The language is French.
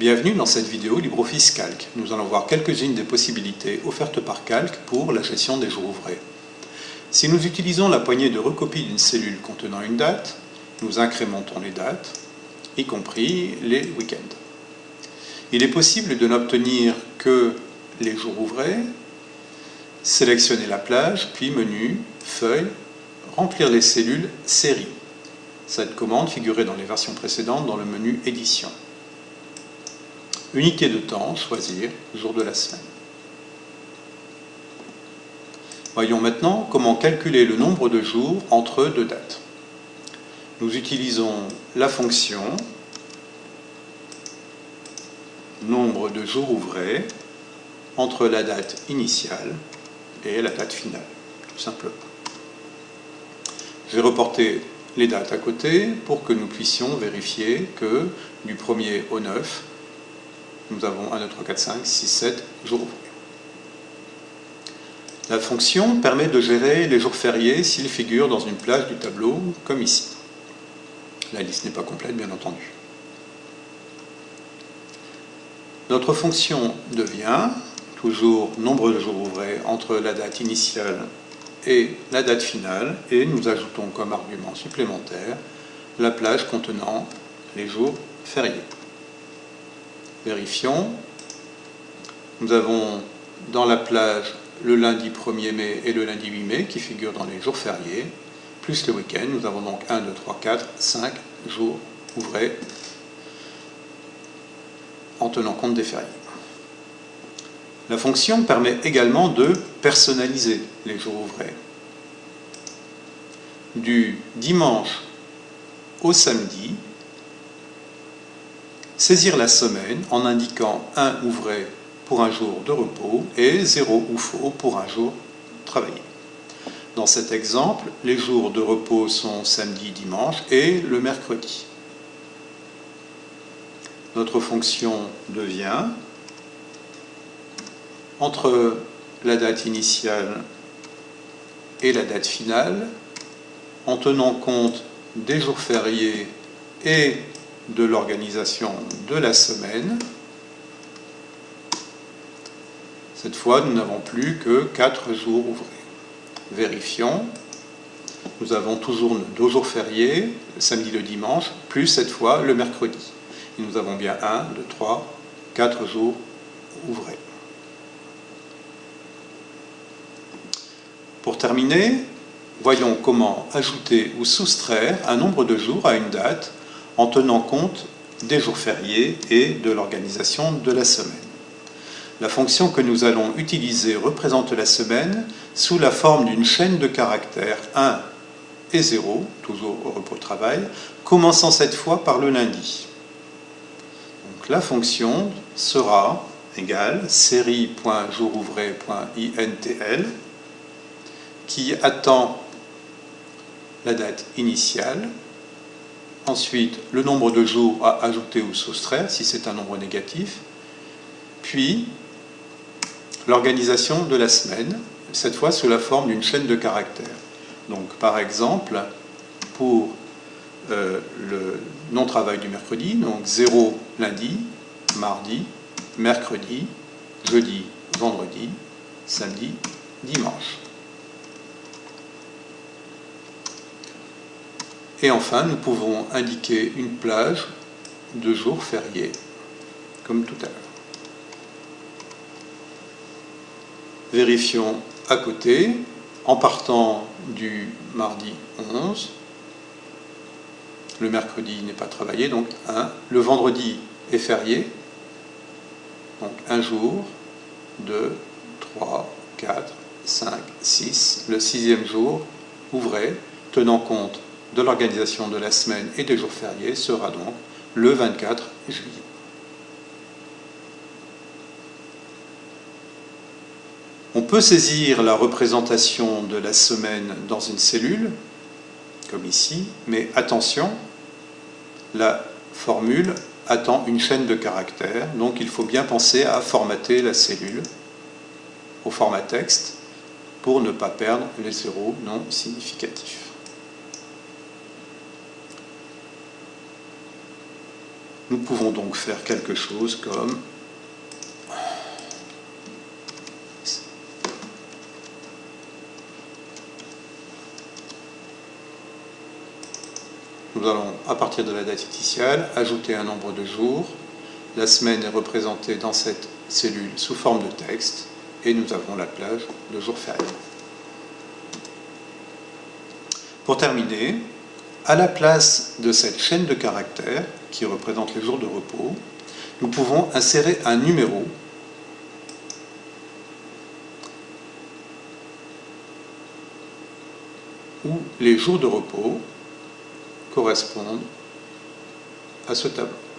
Bienvenue dans cette vidéo LibreOffice Calc. Nous allons voir quelques-unes des possibilités offertes par Calc pour la gestion des jours ouvrés. Si nous utilisons la poignée de recopie d'une cellule contenant une date, nous incrémentons les dates, y compris les week-ends. Il est possible de n'obtenir que les jours ouvrés, sélectionner la plage, puis menu, feuille, remplir les cellules, série. Cette commande figurait dans les versions précédentes dans le menu édition. Unité de temps, choisir, jour de la semaine. Voyons maintenant comment calculer le nombre de jours entre deux dates. Nous utilisons la fonction nombre de jours ouvrés entre la date initiale et la date finale, tout simplement. Je vais reporter les dates à côté pour que nous puissions vérifier que du 1er au 9, nous avons 1, 2, 3, 4, 5, 6, 7 jours. La fonction permet de gérer les jours fériés s'ils figurent dans une plage du tableau, comme ici. La liste n'est pas complète, bien entendu. Notre fonction devient toujours nombre de jours ouvrés entre la date initiale et la date finale, et nous ajoutons comme argument supplémentaire la plage contenant les jours fériés. Vérifions. Nous avons dans la plage le lundi 1er mai et le lundi 8 mai qui figurent dans les jours fériés, plus le week-end. Nous avons donc 1, 2, 3, 4, 5 jours ouvrés en tenant compte des fériés. La fonction permet également de personnaliser les jours ouvrés. Du dimanche au samedi, saisir la semaine en indiquant un ouvré pour un jour de repos et zéro ou faux pour un jour travaillé. Dans cet exemple, les jours de repos sont samedi, dimanche et le mercredi. Notre fonction devient entre la date initiale et la date finale, en tenant compte des jours fériés et de l'organisation de la semaine. Cette fois, nous n'avons plus que 4 jours ouvrés. Vérifions. Nous avons toujours nos jours fériés, samedi et le dimanche, plus cette fois le mercredi. Nous avons bien 1, 2, 3, 4 jours ouvrés. Pour terminer, voyons comment ajouter ou soustraire un nombre de jours à une date en tenant compte des jours fériés et de l'organisation de la semaine. La fonction que nous allons utiliser représente la semaine sous la forme d'une chaîne de caractères 1 et 0, toujours au repos-travail, commençant cette fois par le lundi. Donc la fonction sera égale série.jourouvré.intl qui attend la date initiale ensuite le nombre de jours à ajouter ou soustraire si c'est un nombre négatif, puis l'organisation de la semaine, cette fois sous la forme d'une chaîne de caractères. Donc par exemple, pour euh, le non-travail du mercredi, donc 0 lundi, mardi, mercredi, jeudi, vendredi, samedi, dimanche. Et enfin, nous pouvons indiquer une plage de jours fériés, comme tout à l'heure. Vérifions à côté, en partant du mardi 11, le mercredi n'est pas travaillé, donc 1. Le vendredi est férié, donc un jour, 2, 3, 4, 5, 6. Le sixième jour, ouvré, tenant compte de l'organisation de la semaine et des jours fériés sera donc le 24 juillet. On peut saisir la représentation de la semaine dans une cellule, comme ici, mais attention, la formule attend une chaîne de caractères, donc il faut bien penser à formater la cellule au format texte pour ne pas perdre les zéros non significatifs. Nous pouvons donc faire quelque chose comme Nous allons, à partir de la date initiale, ajouter un nombre de jours. La semaine est représentée dans cette cellule sous forme de texte et nous avons la plage de jours fériés. Pour terminer, à la place de cette chaîne de caractères qui représente les jours de repos, nous pouvons insérer un numéro où les jours de repos correspondent à ce tableau.